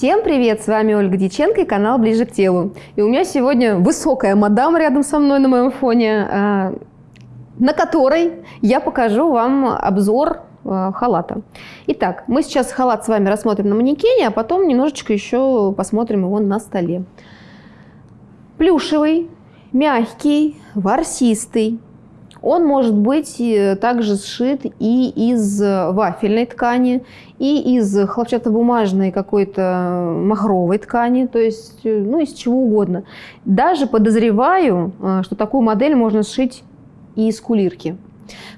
Всем привет! С вами Ольга Диченко и канал «Ближе к телу». И у меня сегодня высокая мадам рядом со мной на моем фоне, а, на которой я покажу вам обзор а, халата. Итак, мы сейчас халат с вами рассмотрим на манекене, а потом немножечко еще посмотрим его на столе. Плюшевый, мягкий, ворсистый, он может быть э, также сшит и из вафельной ткани, и из хлопчатобумажной какой-то махровой ткани, то есть э, ну, из чего угодно. Даже подозреваю, э, что такую модель можно сшить и из кулирки.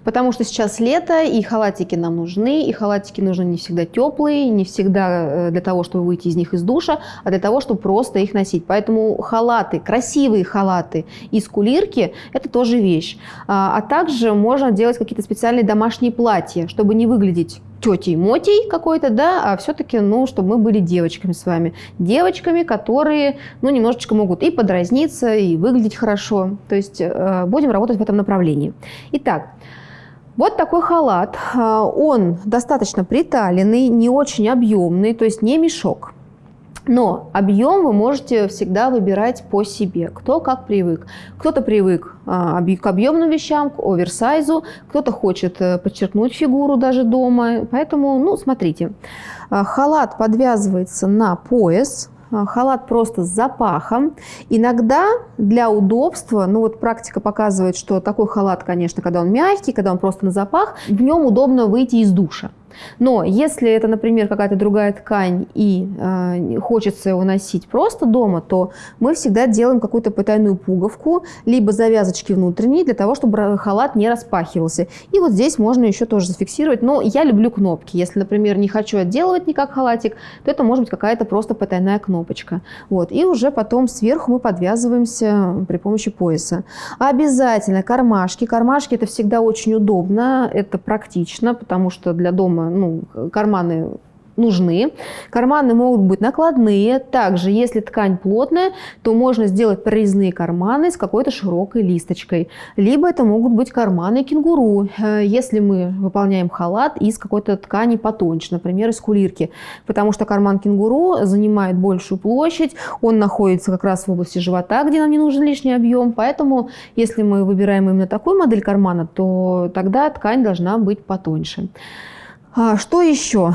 Потому что сейчас лето, и халатики нам нужны, и халатики нужны не всегда теплые, не всегда э, для того, чтобы выйти из них из душа, а для того, чтобы просто их носить. Поэтому халаты, красивые халаты из кулирки – это тоже вещь. А, а также можно делать какие-то специальные домашние платья, чтобы не выглядеть тетей Мотей какой-то, да, а все-таки, ну, чтобы мы были девочками с вами. Девочками, которые, ну, немножечко могут и подразниться, и выглядеть хорошо. То есть э, будем работать в этом направлении. Итак, вот такой халат. А, он достаточно приталенный, не очень объемный, то есть не мешок. Но объем вы можете всегда выбирать по себе, кто как привык. Кто-то привык а, к объемным вещам, к оверсайзу, кто-то хочет э, подчеркнуть фигуру даже дома. Поэтому, ну, смотрите, а, халат подвязывается на пояс, а, халат просто с запахом. Иногда для удобства, ну вот практика показывает, что такой халат, конечно, когда он мягкий, когда он просто на запах, в нем удобно выйти из душа. Но если это, например, какая-то другая ткань и э, хочется его носить просто дома, то мы всегда делаем какую-то потайную пуговку, либо завязочки внутренние, для того, чтобы халат не распахивался. И вот здесь можно еще тоже зафиксировать. Но я люблю кнопки. Если, например, не хочу отделывать никак халатик, то это может быть какая-то просто потайная кнопочка. Вот. И уже потом сверху мы подвязываемся при помощи пояса. Обязательно кармашки. Кармашки это всегда очень удобно, это практично, потому что для дома ну, карманы нужны. Карманы могут быть накладные. Также, если ткань плотная, то можно сделать прорезные карманы с какой-то широкой листочкой. Либо это могут быть карманы кенгуру, э, если мы выполняем халат из какой-то ткани потоньше, например, из кулирки. Потому что карман кенгуру занимает большую площадь, он находится как раз в области живота, где нам не нужен лишний объем. Поэтому, если мы выбираем именно такую модель кармана, то тогда ткань должна быть потоньше. А, что еще?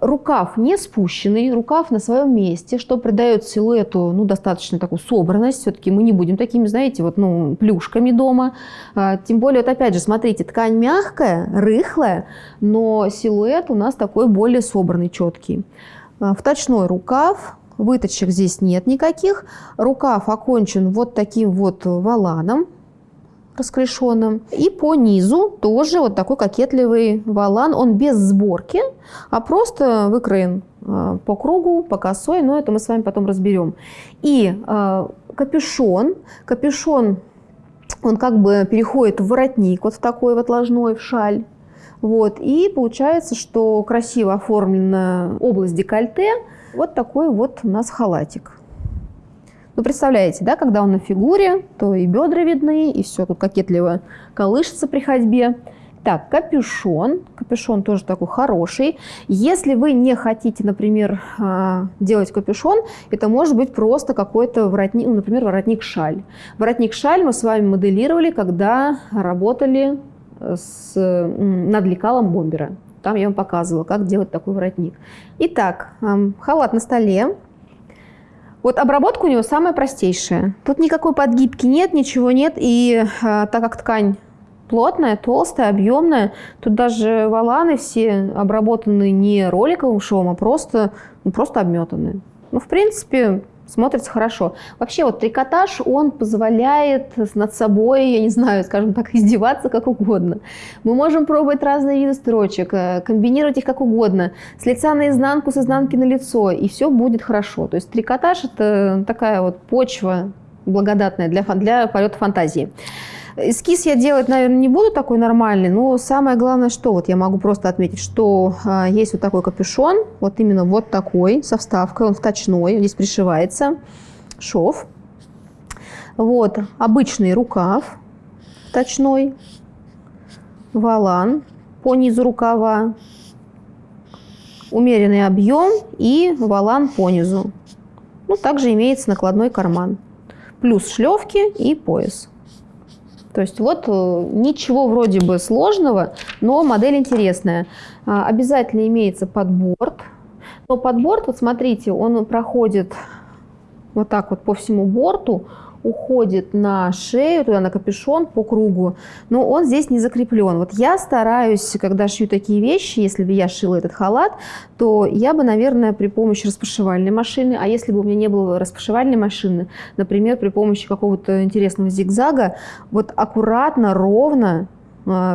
Рукав не спущенный, рукав на своем месте, что придает силуэту ну, достаточно такую собранность. Все-таки мы не будем такими, знаете, вот, ну, плюшками дома. А, тем более, вот опять же, смотрите, ткань мягкая, рыхлая, но силуэт у нас такой более собранный, четкий. А, вточной рукав, выточек здесь нет никаких. Рукав окончен вот таким вот валаном расклешенным. И по низу тоже вот такой кокетливый валан. Он без сборки, а просто выкроен а, по кругу, по косой, но это мы с вами потом разберем. И э, капюшон. Капюшон, он как бы переходит в воротник, вот в такой вот ложной, в шаль. Вот. И получается, что красиво оформлена область декольте. Вот такой вот у нас халатик. Ну, представляете, да, когда он на фигуре, то и бедра видны, и все тут кокетливо колышется при ходьбе. Так, капюшон. Капюшон тоже такой хороший. Если вы не хотите, например, а, делать капюшон, это может быть просто какой-то воротник, ну, например, воротник-шаль. Воротник-шаль мы с вами моделировали, когда работали с, над лекалом бомбера. Там я вам показывала, как делать такой воротник. Итак, халат на столе. Вот обработка у него самая простейшая. Тут никакой подгибки нет, ничего нет. И э, так как ткань плотная, толстая, объемная, тут даже валаны все обработаны не роликовым швом, а просто, ну, просто обметаны. Ну, в принципе, смотрится хорошо. Вообще вот трикотаж, он позволяет над собой, я не знаю, скажем так, издеваться как угодно. Мы можем пробовать разные виды строчек, э, комбинировать их как угодно, с лица на изнанку, с изнанки на лицо, и все будет хорошо. То есть трикотаж – это такая вот почва благодатная для, для полета фантазии. Эскиз я делать, наверное, не буду такой нормальный, но самое главное, что вот я могу просто отметить, что а, есть вот такой капюшон, вот именно вот такой, со вставкой, он вточной, здесь пришивается, шов. Вот, обычный рукав точной, валан по низу рукава, умеренный объем и валан понизу. Ну, также имеется накладной карман. Плюс шлевки и пояс. То есть вот э, ничего вроде бы сложного, но модель интересная. А, обязательно имеется подборд. Но подборд, вот смотрите, он проходит вот так вот по всему борту уходит на шею, туда на капюшон по кругу, но он здесь не закреплен. Вот я стараюсь, когда шью такие вещи, если бы я шила этот халат, то я бы, наверное, при помощи распашивальной машины, а если бы у меня не было распашивальной машины, например, при помощи какого-то интересного зигзага, вот аккуратно, ровно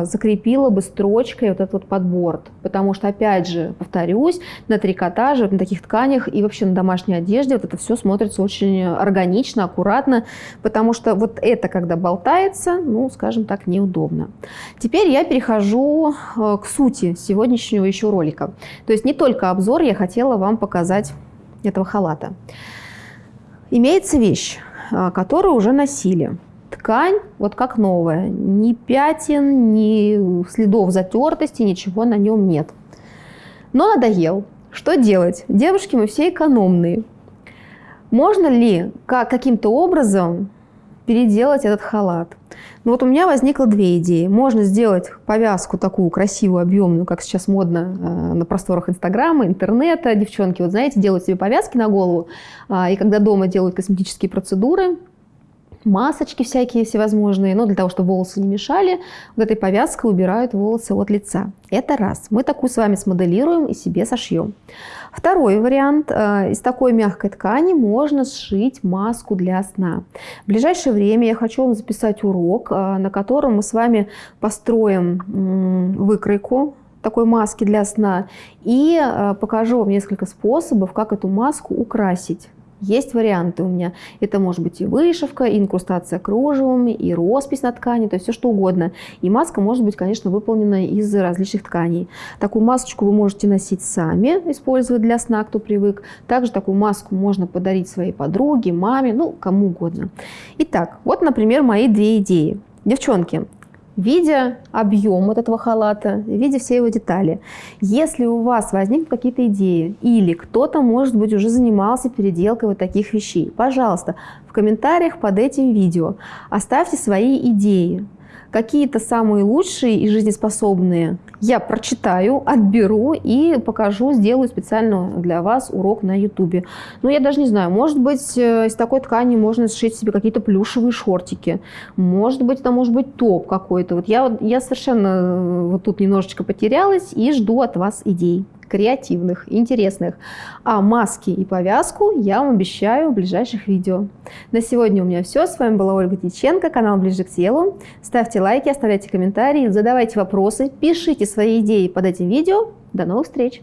закрепила бы строчкой вот этот вот подборд. Потому что, опять же, повторюсь, на трикотаже, на таких тканях и вообще на домашней одежде вот это все смотрится очень органично, аккуратно, потому что вот это, когда болтается, ну, скажем так, неудобно. Теперь я перехожу э, к сути сегодняшнего еще ролика. То есть не только обзор я хотела вам показать этого халата. Имеется вещь, э, которую уже носили ткань вот как новая. Ни пятен, ни следов затертости, ничего на нем нет. Но надоел. Что делать? Девушки, мы все экономные. Можно ли как, каким-то образом переделать этот халат? Ну вот у меня возникло две идеи. Можно сделать повязку такую красивую, объемную, как сейчас модно э, на просторах Инстаграма, интернета. Девчонки, вот знаете, делают себе повязки на голову, э, и когда дома делают косметические процедуры, масочки всякие всевозможные, но для того, чтобы волосы не мешали, вот этой повязкой убирают волосы от лица. Это раз. Мы такую с вами смоделируем и себе сошьем. Второй вариант. Э, из такой мягкой ткани можно сшить маску для сна. В ближайшее время я хочу вам записать урок, э, на котором мы с вами построим выкройку такой маски для сна и э, покажу вам несколько способов, как эту маску украсить. Есть варианты у меня. Это может быть и вышивка, и инкрустация кружевами, и роспись на ткани, то есть все что угодно. И маска может быть, конечно, выполнена из различных тканей. Такую масочку вы можете носить сами, использовать для сна, кто привык. Также такую маску можно подарить своей подруге, маме, ну, кому угодно. Итак, вот, например, мои две идеи. Девчонки, видя объем вот этого халата, видя все его детали. Если у вас возникнут какие-то идеи или кто-то, может быть, уже занимался переделкой вот таких вещей, пожалуйста, в комментариях под этим видео оставьте свои идеи, какие-то самые лучшие и жизнеспособные я прочитаю, отберу и покажу, сделаю специально для вас урок на YouTube. Ну, я даже не знаю, может быть, э, из такой ткани можно сшить себе какие-то плюшевые шортики. Может быть, это может быть топ какой-то. Вот я, я совершенно э, вот тут немножечко потерялась и жду от вас идей креативных, интересных. А маски и повязку я вам обещаю в ближайших видео. На сегодня у меня все. С вами была Ольга Тиченко, канал Ближе к телу. Ставьте лайки, оставляйте комментарии, задавайте вопросы, пишите свои идеи под этим видео. До новых встреч!